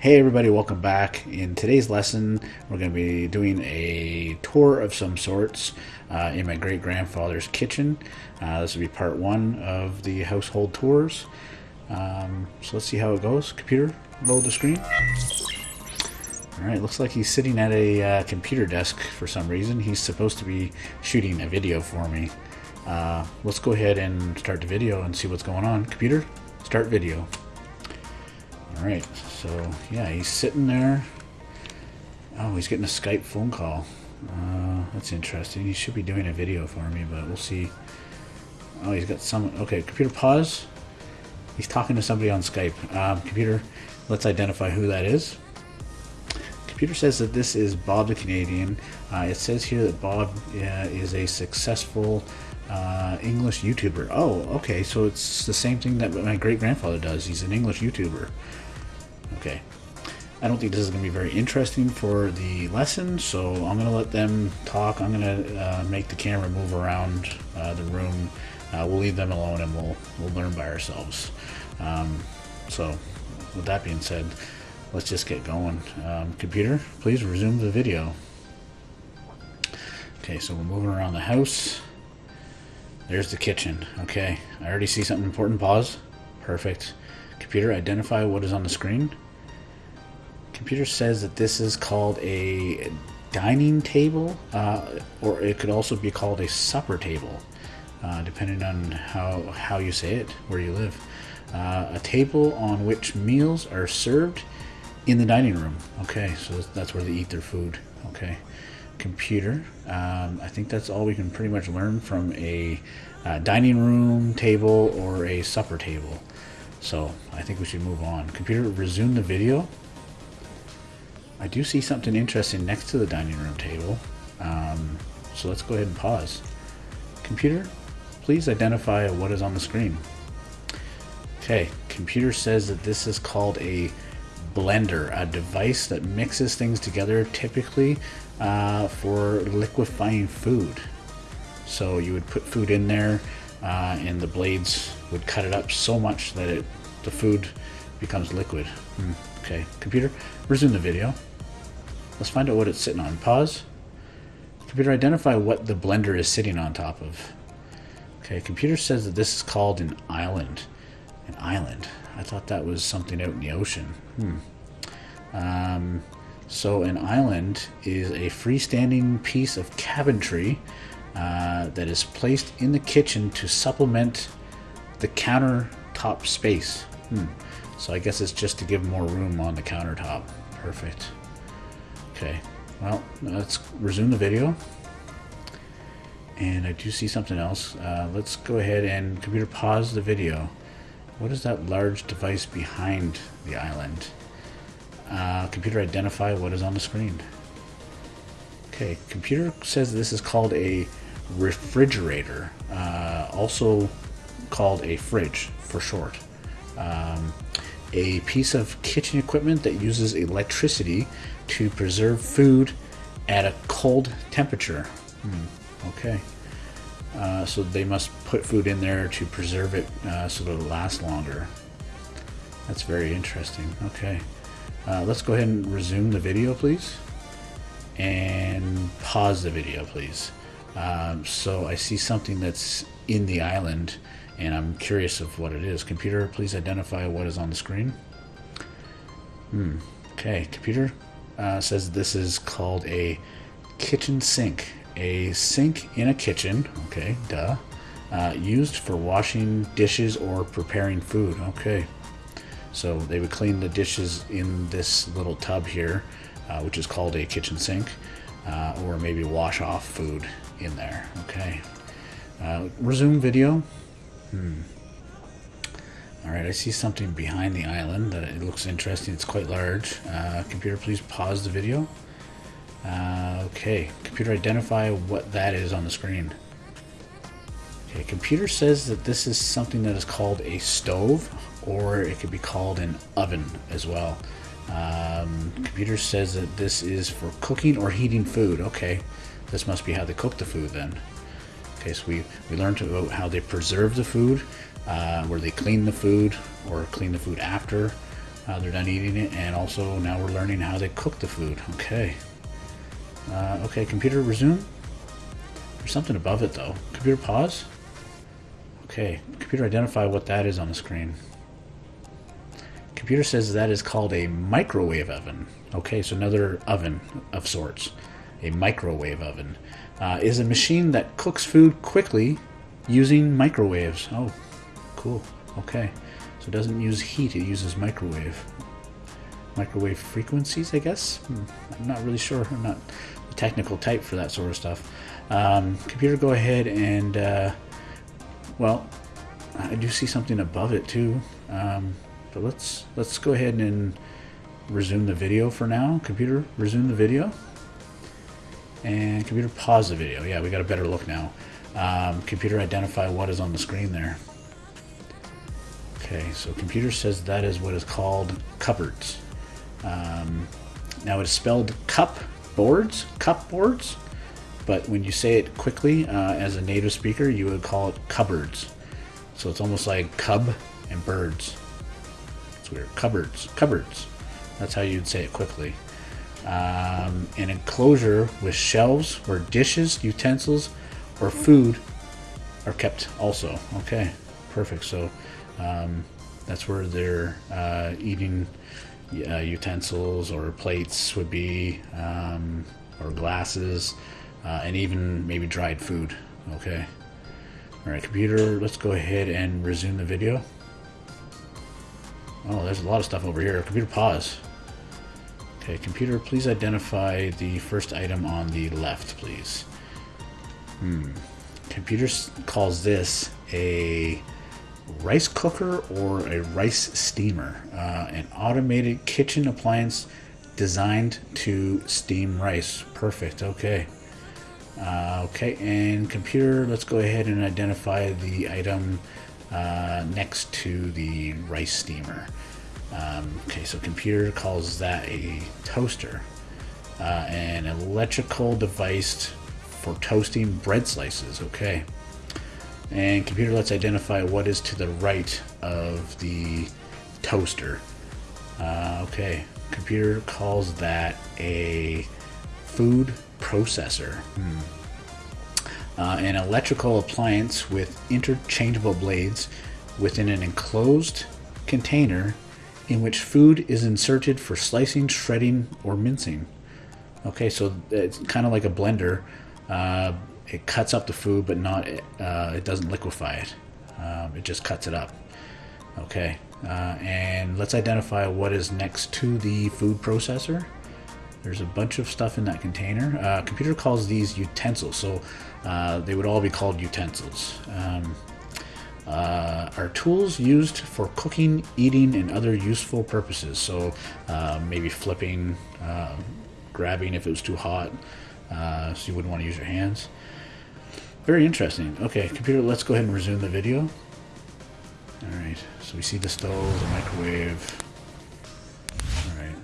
Hey everybody, welcome back. In today's lesson, we're going to be doing a tour of some sorts uh, in my great grandfather's kitchen. Uh, this will be part one of the household tours. Um, so let's see how it goes. Computer, load the screen. Alright, looks like he's sitting at a uh, computer desk for some reason. He's supposed to be shooting a video for me. Uh, let's go ahead and start the video and see what's going on. Computer, start video. Alright, so yeah, he's sitting there. Oh, he's getting a Skype phone call. Uh, that's interesting. He should be doing a video for me, but we'll see. Oh, he's got some. Okay, computer pause. He's talking to somebody on Skype. Um, computer, let's identify who that is. Computer says that this is Bob the Canadian. Uh, it says here that Bob uh, is a successful uh, English YouTuber. Oh, okay, so it's the same thing that my great grandfather does. He's an English YouTuber. Okay. I don't think this is going to be very interesting for the lesson, so I'm going to let them talk. I'm going to uh, make the camera move around uh, the room. Uh, we'll leave them alone and we'll, we'll learn by ourselves. Um, so, with that being said, let's just get going. Um, computer, please resume the video. Okay, so we're moving around the house. There's the kitchen. Okay, I already see something important. Pause. Perfect. Computer, identify what is on the screen. Computer says that this is called a dining table, uh, or it could also be called a supper table, uh, depending on how, how you say it, where you live. Uh, a table on which meals are served in the dining room. Okay, so that's where they eat their food. Okay, computer. Um, I think that's all we can pretty much learn from a uh, dining room table or a supper table. So I think we should move on. Computer, resume the video. I do see something interesting next to the dining room table. Um, so let's go ahead and pause. Computer, please identify what is on the screen. Okay, computer says that this is called a blender, a device that mixes things together typically uh, for liquefying food. So you would put food in there uh, and the blades would cut it up so much that it the food becomes liquid. Hmm. Okay, computer, resume the video. Let's find out what it's sitting on. Pause. Computer, identify what the blender is sitting on top of. Okay, computer says that this is called an island. An island. I thought that was something out in the ocean. Hmm. Um, so an island is a freestanding piece of cabinetry uh, that is placed in the kitchen to supplement the countertop space. Hmm. So I guess it's just to give more room on the countertop. Perfect. Okay, well, let's resume the video. And I do see something else. Uh, let's go ahead and computer pause the video. What is that large device behind the island? Uh, computer identify what is on the screen. Okay, computer says this is called a refrigerator, uh, also called a fridge for short. Um, a piece of kitchen equipment that uses electricity to preserve food at a cold temperature. Hmm, okay. Uh, so they must put food in there to preserve it uh, so that it'll last longer. That's very interesting. Okay. Uh, let's go ahead and resume the video, please. And pause the video, please. Um, so I see something that's in the island, and I'm curious of what it is. Computer, please identify what is on the screen. Hmm. Okay, computer uh, says this is called a kitchen sink a sink in a kitchen, okay, duh, uh, used for washing dishes or preparing food, okay. So they would clean the dishes in this little tub here, uh, which is called a kitchen sink, uh, or maybe wash off food in there, okay. Uh, resume video. Hmm. All right, I see something behind the island that it looks interesting. It's quite large. Uh, computer, please pause the video. Uh, okay, computer identify what that is on the screen. Okay, computer says that this is something that is called a stove, or it could be called an oven as well. Um, computer says that this is for cooking or heating food. Okay, this must be how they cook the food then. Okay, so we, we learned about how they preserve the food, uh, where they clean the food or clean the food after. Uh, they're done eating it, and also now we're learning how they cook the food. Okay. Uh, okay, computer resume. There's something above it though. Computer pause. Okay, computer identify what that is on the screen. Computer says that is called a microwave oven. Okay, so another oven of sorts. A microwave oven uh, is a machine that cooks food quickly using microwaves. Oh, cool. Okay, so it doesn't use heat; it uses microwave. Microwave frequencies, I guess. Hmm. I'm not really sure. I'm not the technical type for that sort of stuff. Um, computer, go ahead and uh, well, I do see something above it too. Um, but let's let's go ahead and resume the video for now. Computer, resume the video. And computer, pause the video. Yeah, we got a better look now. Um, computer, identify what is on the screen there. Okay, so computer says that is what is called cupboards. Um, now it's spelled cup boards, cup boards, but when you say it quickly uh, as a native speaker, you would call it cupboards. So it's almost like cub and birds. It's weird. Cupboards, cupboards. That's how you'd say it quickly. Um, an enclosure with shelves where dishes, utensils, or food are kept also. Okay, perfect. So um, that's where their uh, eating uh, utensils or plates would be, um, or glasses, uh, and even maybe dried food. Okay. All right, computer, let's go ahead and resume the video. Oh, there's a lot of stuff over here. Computer, pause. Okay, computer, please identify the first item on the left, please. Hmm. Computer calls this a rice cooker or a rice steamer, uh, an automated kitchen appliance designed to steam rice. Perfect. Okay. Uh, okay, and computer, let's go ahead and identify the item uh, next to the rice steamer. Um, okay, so computer calls that a toaster, uh, an electrical device for toasting bread slices. Okay, and computer, let's identify what is to the right of the toaster. Uh, okay, computer calls that a food processor. Hmm. Uh, an electrical appliance with interchangeable blades within an enclosed container in which food is inserted for slicing, shredding, or mincing. Okay, so it's kind of like a blender. Uh, it cuts up the food, but not uh, it doesn't liquefy it. Um, it just cuts it up. Okay, uh, and let's identify what is next to the food processor. There's a bunch of stuff in that container. Uh, computer calls these utensils, so uh, they would all be called utensils. Um, uh, are tools used for cooking, eating, and other useful purposes. So uh, maybe flipping, uh, grabbing if it was too hot, uh, so you wouldn't want to use your hands. Very interesting. Okay, computer, let's go ahead and resume the video. All right, so we see the stove, the microwave. All right.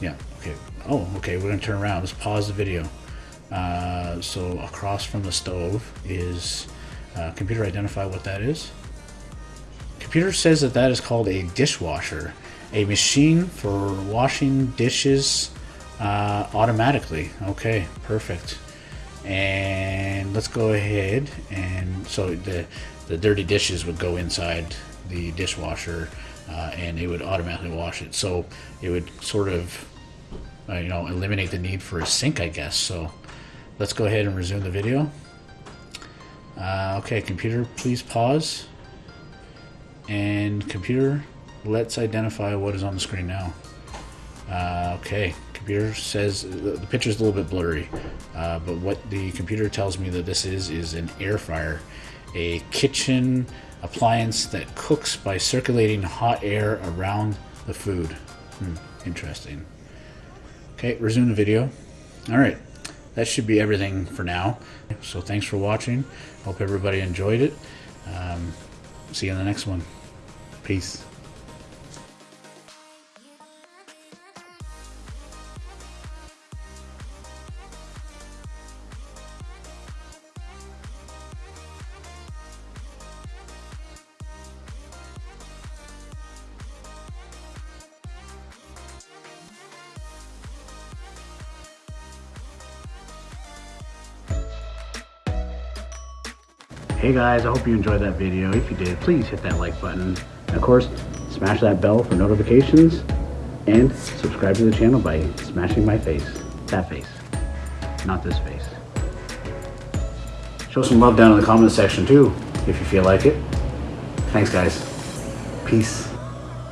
Yeah, okay. Oh, okay, we're gonna turn around. Let's pause the video. Uh, so across from the stove is uh, computer identify what that is. Computer says that that is called a dishwasher, a machine for washing dishes uh, automatically. Okay, perfect. And let's go ahead and so the the dirty dishes would go inside the dishwasher uh, and it would automatically wash it. So it would sort of uh, you know eliminate the need for a sink, I guess. So let's go ahead and resume the video. Uh, okay, computer, please pause. And computer, let's identify what is on the screen now. Uh, okay, computer says the, the picture is a little bit blurry, uh, but what the computer tells me that this is is an air fryer, a kitchen appliance that cooks by circulating hot air around the food. Hmm, interesting. Okay, resume the video. All right that should be everything for now. So thanks for watching. Hope everybody enjoyed it. Um, see you in the next one. Peace. Hey guys, I hope you enjoyed that video. If you did, please hit that like button. And of course, smash that bell for notifications and subscribe to the channel by smashing my face. That face, not this face. Show some love down in the comment section too, if you feel like it. Thanks guys. Peace.